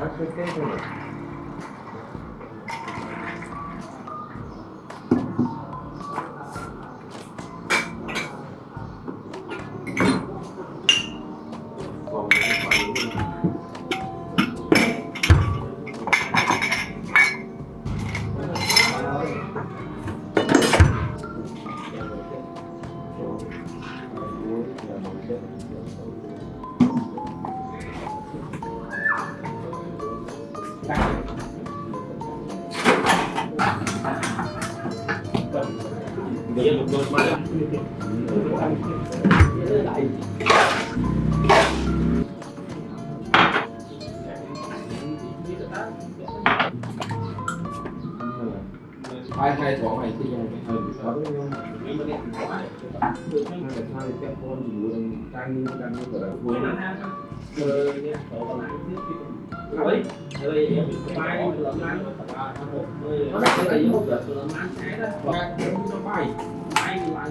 3週程度の mà hai hai thỏ này thì ừ đó nhưng mà điện thoại được cái mà sao cái rồi em bay lợn ăn và nó là cái gì không được lợn ăn cái đó và nó bay bay lại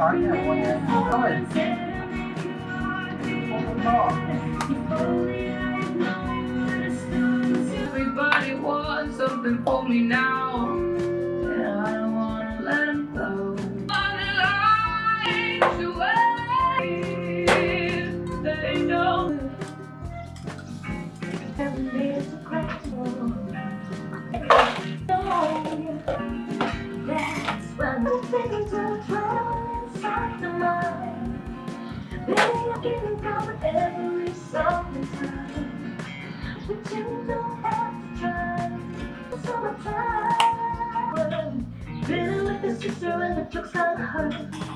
started at one. Everybody wants something holy now. 俗生去。